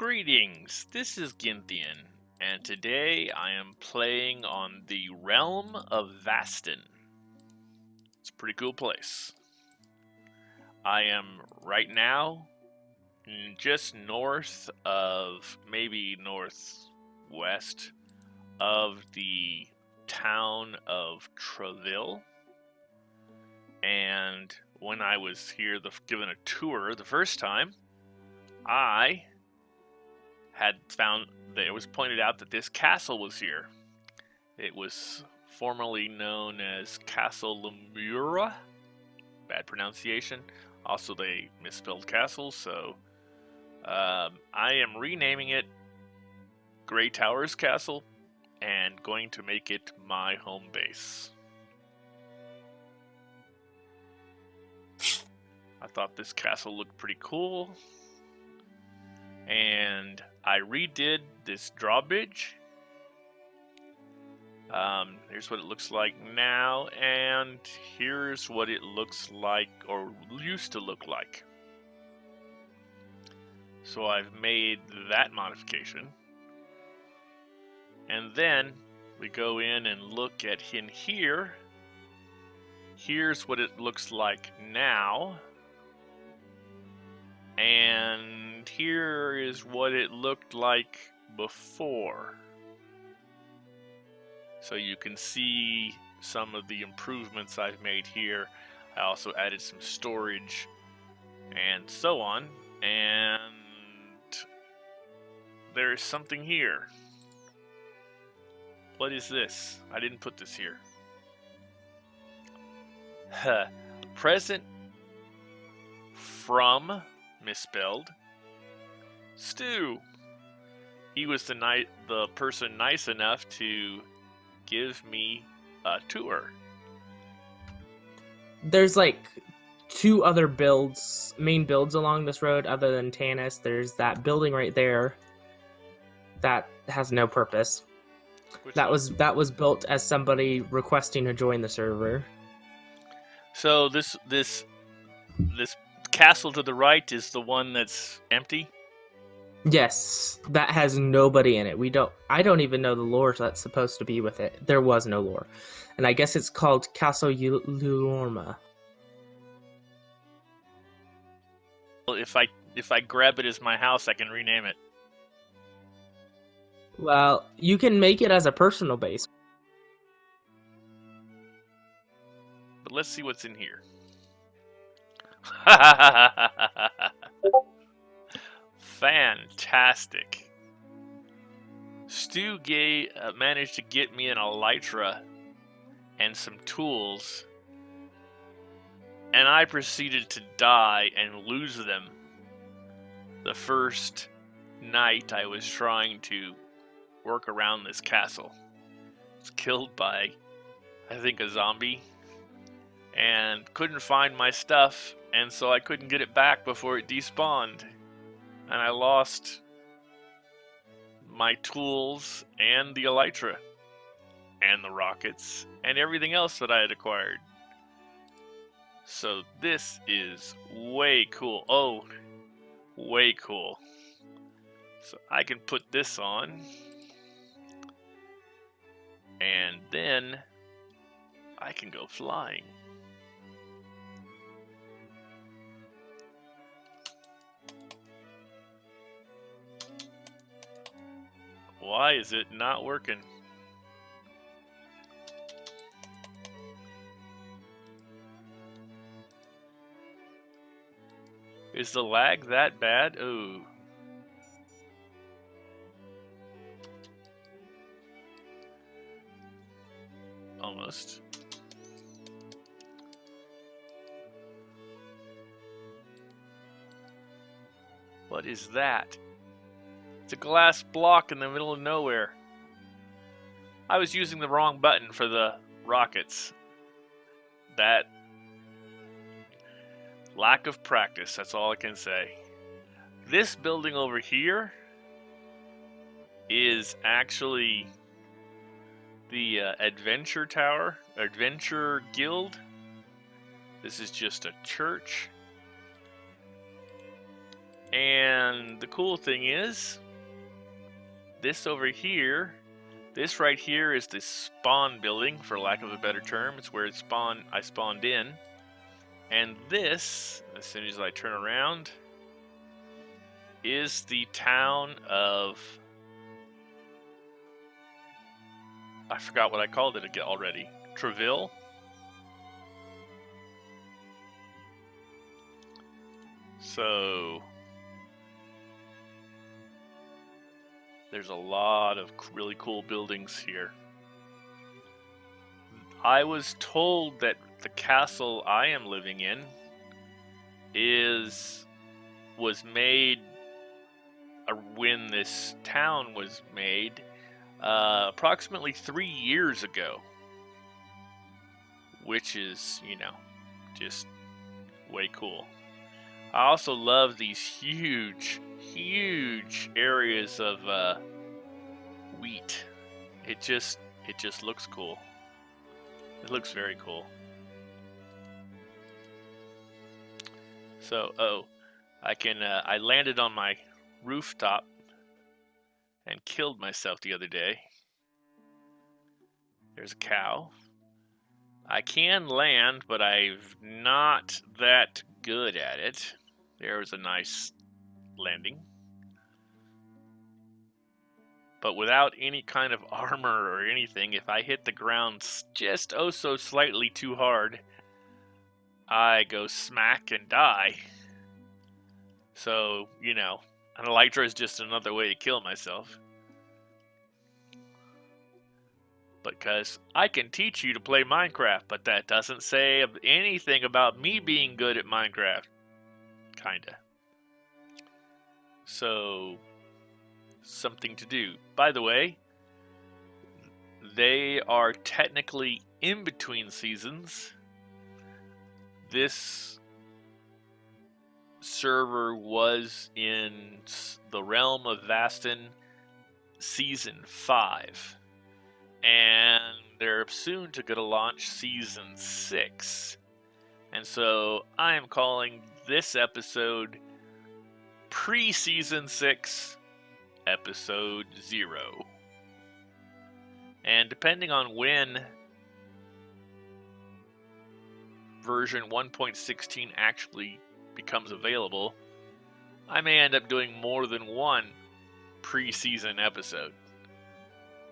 Greetings, this is Gynthian, and today I am playing on the Realm of Vastin. It's a pretty cool place. I am right now just north of, maybe northwest of the town of Treville. And when I was here the, given a tour the first time, I had found that it was pointed out that this castle was here. It was formerly known as Castle Lemura. Bad pronunciation. Also, they misspelled castle, so um, I am renaming it Grey Towers Castle and going to make it my home base. I thought this castle looked pretty cool. And I redid this drawbridge. Um, here's what it looks like now, and here's what it looks like, or used to look like. So I've made that modification. And then we go in and look at in here. Here's what it looks like now. And here is what it looked like before. So you can see some of the improvements I've made here. I also added some storage and so on. And there's something here. What is this? I didn't put this here. Present from misspelled Stu. He was the ni- the person nice enough to give me a tour. There's like two other builds, main builds along this road other than Tanis. There's that building right there that has no purpose. Which that one? was that was built as somebody requesting to join the server. So this this this castle to the right is the one that's empty. Yes, that has nobody in it. We don't. I don't even know the lore that's supposed to be with it. There was no lore, and I guess it's called Castle Lulorma. Well, if I if I grab it as my house, I can rename it. Well, you can make it as a personal base. But let's see what's in here. Fantastic. Stu Gay uh, managed to get me an elytra and some tools, and I proceeded to die and lose them the first night I was trying to work around this castle. I was killed by, I think, a zombie, and couldn't find my stuff, and so I couldn't get it back before it despawned and I lost my tools and the elytra and the rockets and everything else that I had acquired. So this is way cool. Oh, way cool. So I can put this on. And then I can go flying. Why is it not working? Is the lag that bad? Oh. Almost. What is that? It's a glass block in the middle of nowhere. I was using the wrong button for the rockets. That lack of practice, that's all I can say. This building over here is actually the uh, Adventure Tower, Adventure Guild. This is just a church. And the cool thing is, this over here, this right here is the spawn building, for lack of a better term. It's where it spawned, I spawned in. And this, as soon as I turn around, is the town of I forgot what I called it again already. Treville. So there's a lot of really cool buildings here. I was told that the castle I am living in is was made uh, when this town was made uh, approximately three years ago, which is, you know, just way cool. I also love these huge, huge areas of uh, wheat. It just, it just looks cool. It looks very cool. So, oh, I can, uh, I landed on my rooftop and killed myself the other day. There's a cow. I can land, but I'm not that good at it. There was a nice landing. But without any kind of armor or anything, if I hit the ground just oh so slightly too hard, I go smack and die. So, you know, an elytra is just another way to kill myself. Because I can teach you to play Minecraft, but that doesn't say anything about me being good at Minecraft. Kinda. So, something to do. By the way, they are technically in between seasons. This server was in the realm of Vastin season 5 and they're soon to go to launch season 6 and so I am calling this episode pre-season 6 episode 0 and depending on when version 1.16 actually becomes available, I may end up doing more than one pre season episode.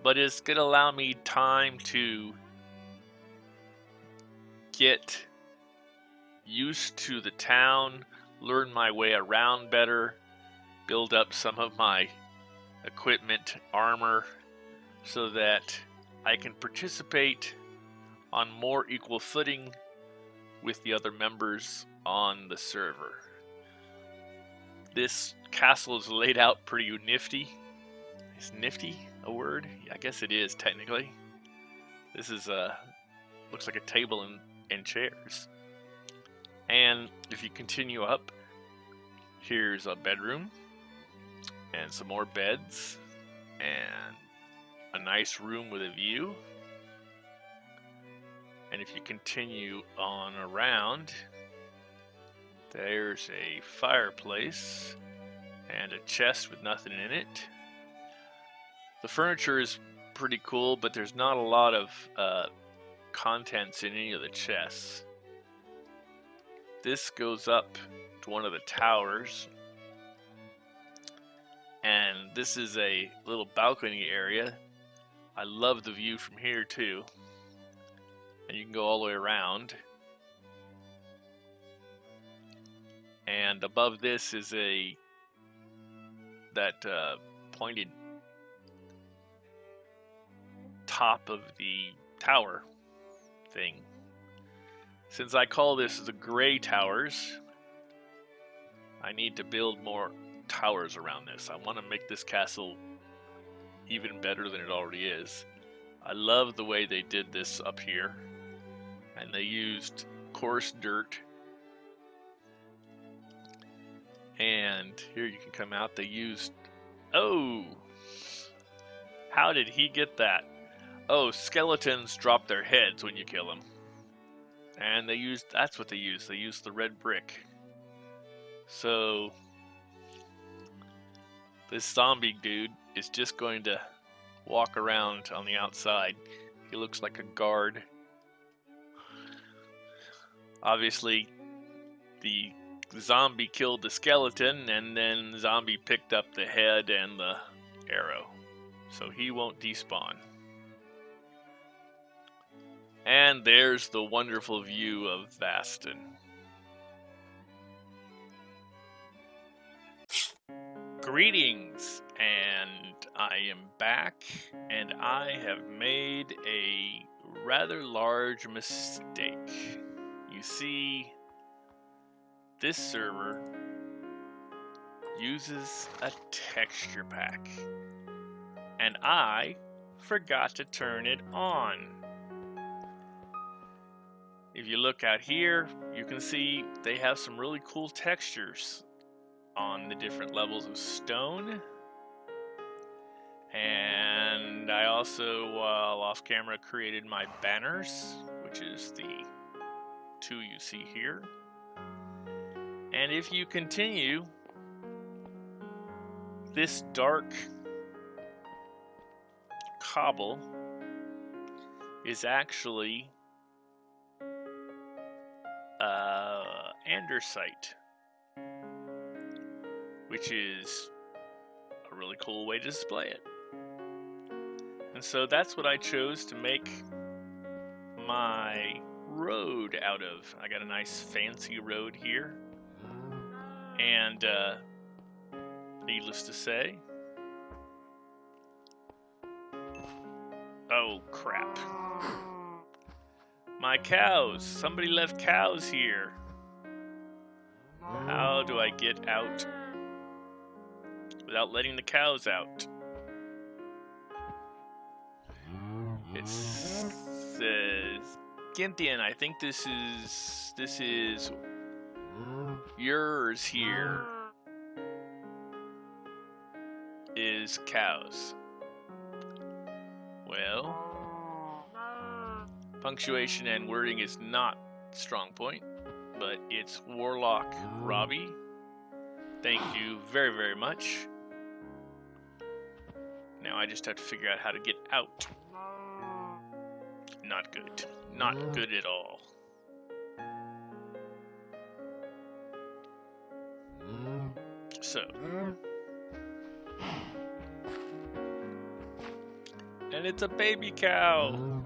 But it's going to allow me time to get used to the town, learn my way around better, build up some of my equipment, armor, so that I can participate on more equal footing with the other members on the server. This castle is laid out pretty nifty. Is nifty a word? Yeah, I guess it is technically. This is a looks like a table and, and chairs. And if you continue up, here's a bedroom and some more beds and a nice room with a view. And if you continue on around, there's a fireplace and a chest with nothing in it. The furniture is pretty cool, but there's not a lot of uh, contents in any of the chests. This goes up to one of the towers. And this is a little balcony area. I love the view from here too. And you can go all the way around. and above this is a that uh, pointed top of the tower thing. Since I call this the gray towers, I need to build more towers around this. I want to make this castle even better than it already is. I love the way they did this up here. And they used coarse dirt And here you can come out. They used. Oh! How did he get that? Oh, skeletons drop their heads when you kill them. And they used. That's what they used. They used the red brick. So. this zombie dude is just going to walk around on the outside. He looks like a guard. Obviously, the zombie killed the skeleton, and then the zombie picked up the head and the arrow. So he won't despawn. And there's the wonderful view of Vastin. Greetings, and I am back, and I have made a rather large mistake. You see, this server uses a texture pack, and I forgot to turn it on. If you look out here, you can see they have some really cool textures on the different levels of stone. And I also, while off camera, created my banners, which is the two you see here. And if you continue, this dark cobble is actually uh, andesite, which is a really cool way to display it. And so that's what I chose to make my road out of. I got a nice fancy road here. And uh, needless to say, oh crap. My cows! Somebody left cows here. How do I get out without letting the cows out? It says Ginthian, I think this is this is yours here is cows. Well, punctuation and wording is not strong point, but it's Warlock Robbie. Thank you very, very much. Now I just have to figure out how to get out. Not good. Not good at all. So. And it's a baby cow.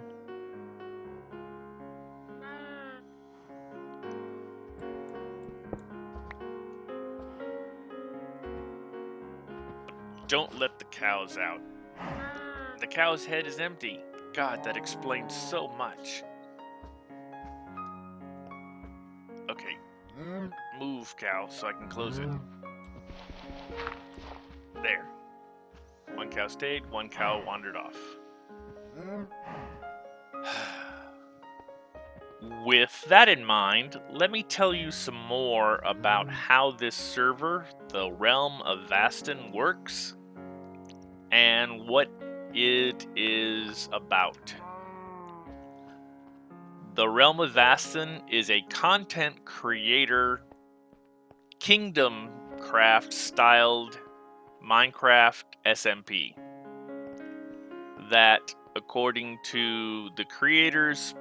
Don't let the cows out. The cow's head is empty. God, that explains so much. Okay. Move, cow, so I can close it. There. One cow stayed, one cow wandered off. With that in mind, let me tell you some more about how this server, the Realm of Vastin, works and what it is about. The Realm of Vastin is a content creator, kingdom craft styled Minecraft SMP that, according to the creators,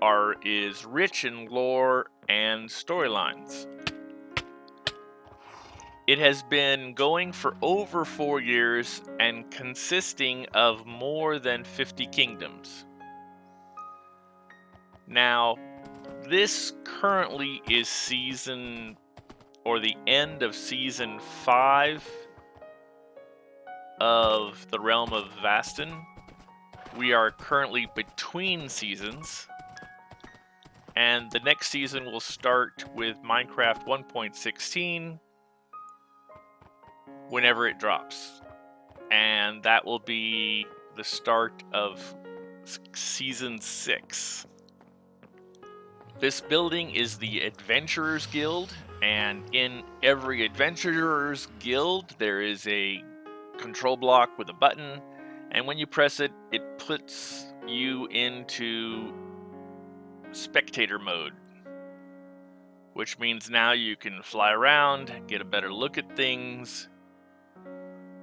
are is rich in lore and storylines. It has been going for over four years and consisting of more than 50 kingdoms. Now, this currently is season or the end of season 5 of the realm of Vastin. We are currently between seasons. And the next season will start with Minecraft 1.16 whenever it drops. And that will be the start of season 6. This building is the Adventurers Guild, and in every Adventurers Guild there is a control block with a button, and when you press it, it puts you into spectator mode, which means now you can fly around, get a better look at things,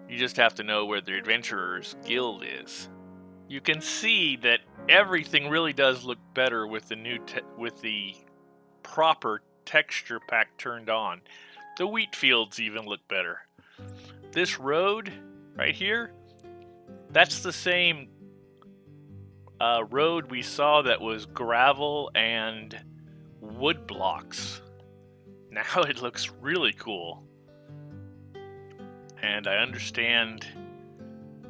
You just have to know where the Adventurers Guild is. You can see that everything really does look better with the new with the proper texture pack turned on. The wheat fields even look better. This road right here, that's the same uh, road we saw that was gravel and wood blocks. Now it looks really cool. And I understand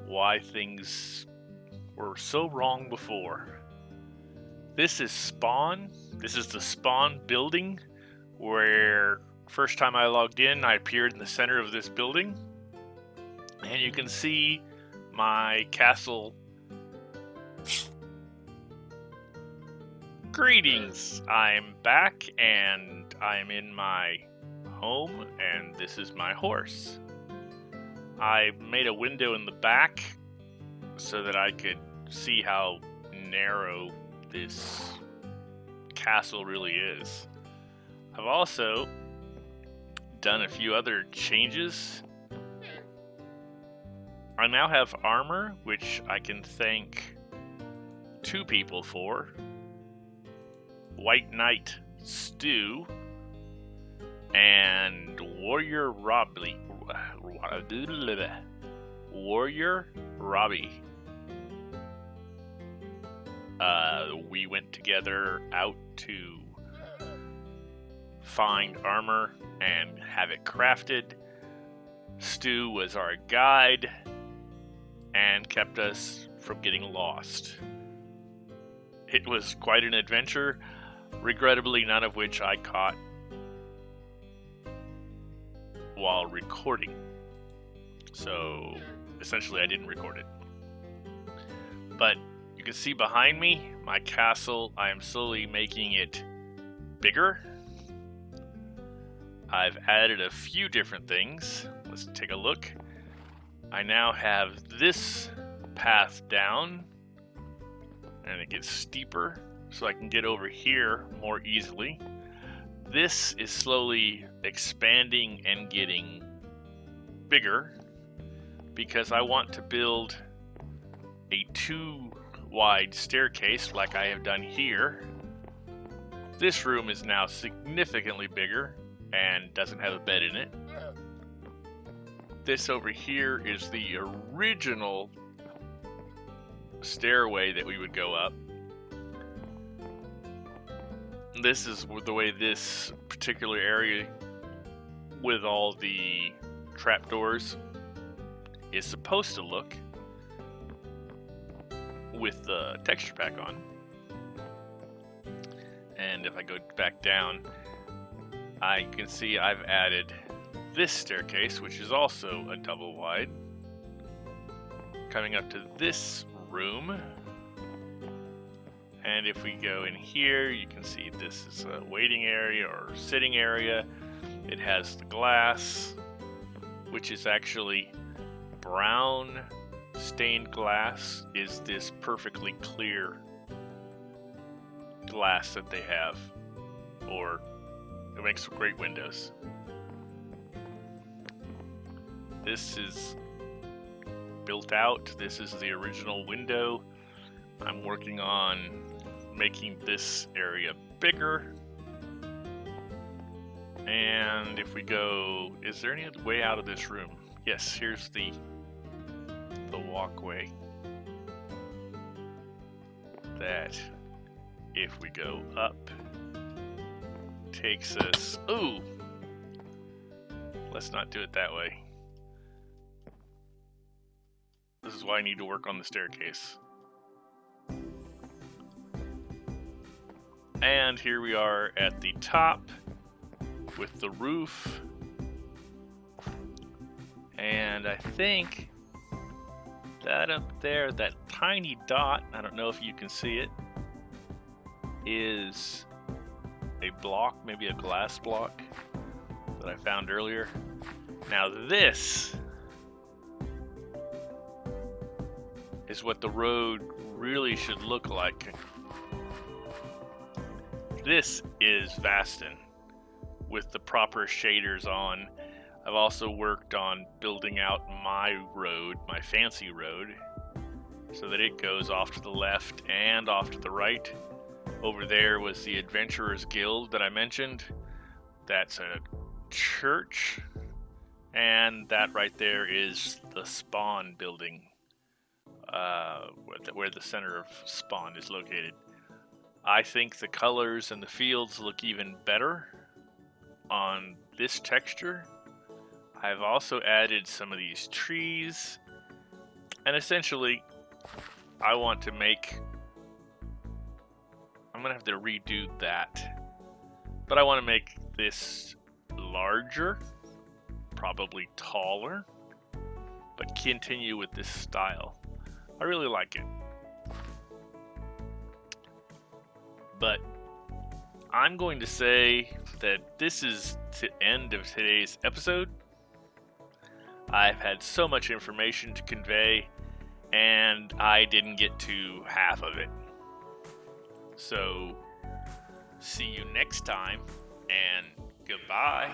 why things were so wrong before. This is Spawn. This is the Spawn building where first time I logged in, I appeared in the center of this building. And you can see my castle. Greetings! I'm back and I'm in my home and this is my horse. I made a window in the back so that I could see how narrow this castle really is. I've also done a few other changes. I now have armor, which I can thank two people for. White Knight Stew and Warrior Robbie. Warrior Robbie. Uh, we went together out to find armor and have it crafted. Stu was our guide and kept us from getting lost. It was quite an adventure, regrettably, none of which I caught while recording. So essentially, I didn't record it. But you can see behind me my castle. I am slowly making it bigger. I've added a few different things. Let's take a look. I now have this path down and it gets steeper so I can get over here more easily. This is slowly expanding and getting bigger because I want to build a two wide staircase like I have done here. This room is now significantly bigger and doesn't have a bed in it. This over here is the original stairway that we would go up. This is the way this particular area with all the trapdoors is supposed to look with the texture pack on. And if I go back down, I can see I've added this staircase, which is also a double wide. Coming up to this room. And if we go in here, you can see this is a waiting area or sitting area. It has the glass, which is actually brown stained glass is this perfectly clear glass that they have. Or it makes great windows. This is built out. This is the original window. I'm working on making this area bigger. And if we go is there any way out of this room? Yes here's the walkway that if we go up takes us ooh let's not do it that way. This is why I need to work on the staircase. And here we are at the top with the roof. And I think that up there, that tiny dot, I don't know if you can see it, is a block, maybe a glass block that I found earlier. Now this is what the road really should look like. This is Vastin with the proper shaders on. I've also worked on building out my road, my fancy road, so that it goes off to the left and off to the right. Over there was the Adventurers Guild that I mentioned. That's a church. And that right there is the spawn building, uh, where, the, where the center of spawn is located. I think the colors and the fields look even better on this texture. I've also added some of these trees. And essentially, I want to make... I'm going to have to redo that. But I want to make this larger, probably taller, but continue with this style. I really like it. But I'm going to say that this is the end of today's episode. I've had so much information to convey, and I didn't get to half of it. So, see you next time, and goodbye.